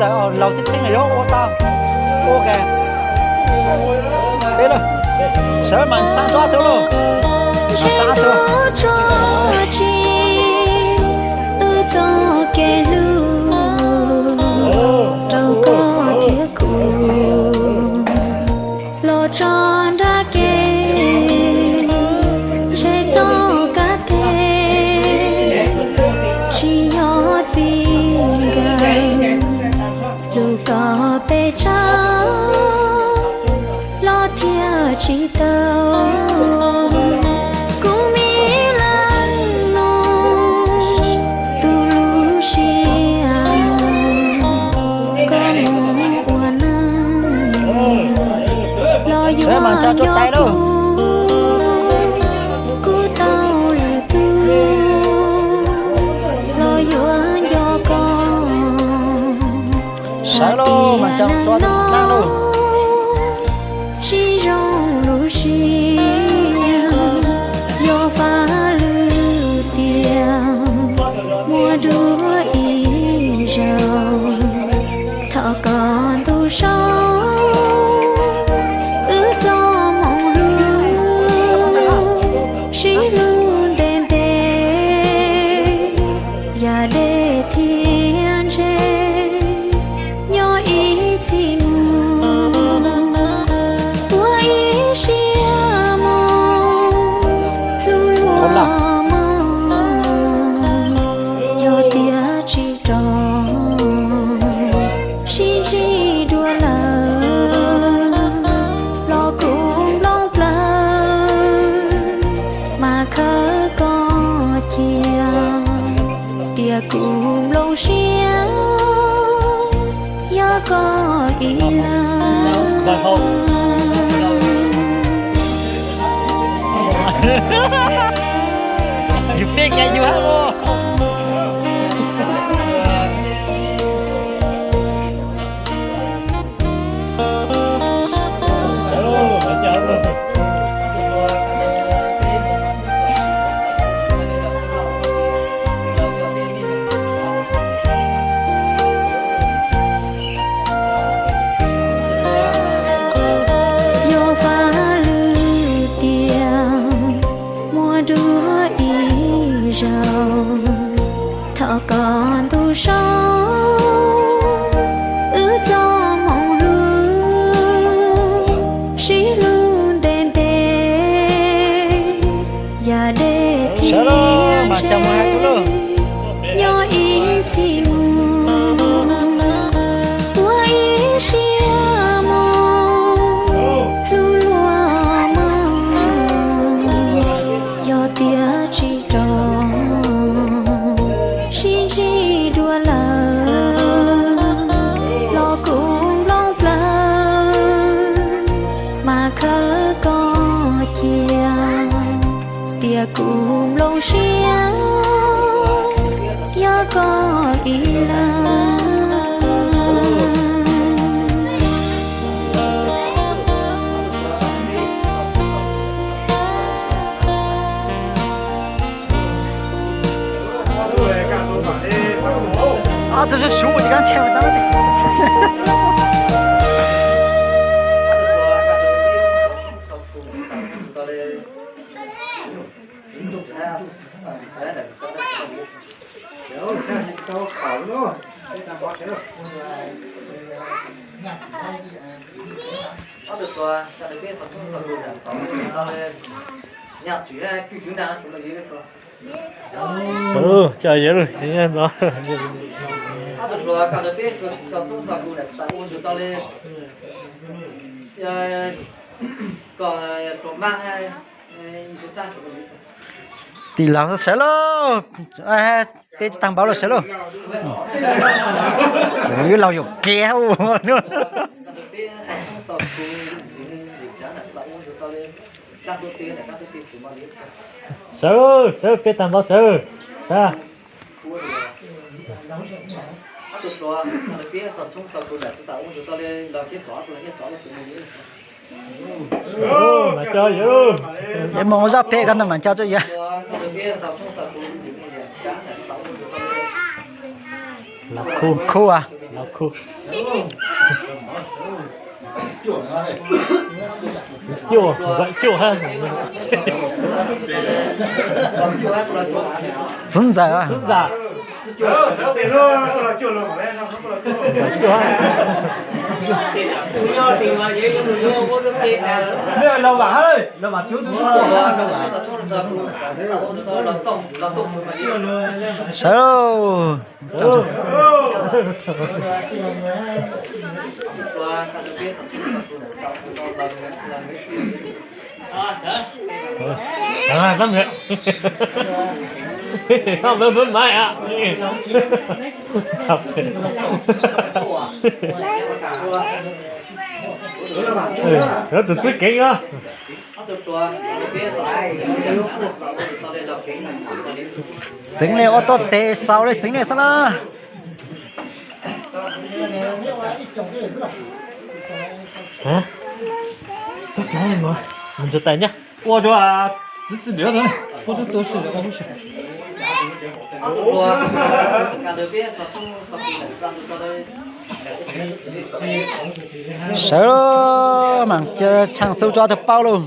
giờ ở lầu chết thế này đó, ô tao ô kìa. Đây rồi sợ mà xa xóa chỗ luôn. Trên xa thôi Sẽ mà cho chốt tay đâu. tu lo yêu cho được năng đâu cũng lâu xia có ý là You think that you have more? Con còn tu sống 也孤龙山，也可以了。啊，这是十，你刚签了单子。Ada bisa. Jauh, dah itu kau tu. Kita buat dulu. Có được rồi, cho đến cái sản xuất sản xuất sản phẩm nhà chủ là kêu chúng ta xuống là dưới được rồi. Ừ, chờ dưới rồi, thế đó. Được rồi, cả được biết sản xuất sản xuất sản phẩm chúng ta lên còn còn mang hay chúng ta xuống là thì làm nó sẽ luôn, à, tết tăng báo là sẽ lo. như lau dục kéo. Nữa sơ sơ biết tầm bao sơ ra chó là cho vô để mong ra phê cái mà cho cho vậy là khu. Khu à? Là khu. Vậy chua ha dừng giờ à? Đúng chua ha Bây lâu bà ơi, lâu bà chú chú Chọn chọn. À, lắm rồi. Không, bên bên mai ạ. Thật. Ừ, rất là thích kính á. dính lên ô tô tê sau đấy dính lên sao nó Hả? Cả em rồi. Mình cho tay nhá. Ủa cho à, giữ giữ biểu thôi. Ủa tôi tôi xử tôi xử. sợ đâu mà chờ chẳng sâu cho thật bao luôn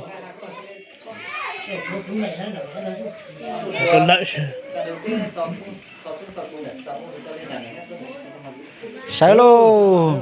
Tôi lợi. sợ luôn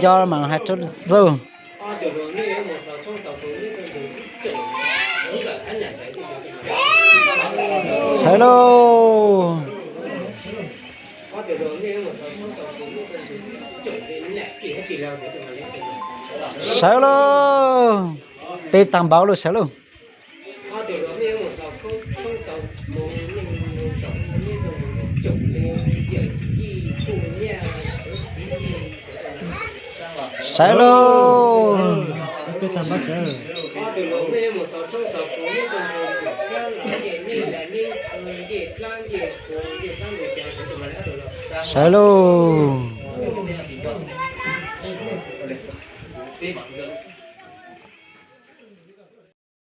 cho mà hai chút dương hello hello sợ luôn báo luôn. hello luôn sợ luôn Tôi tầm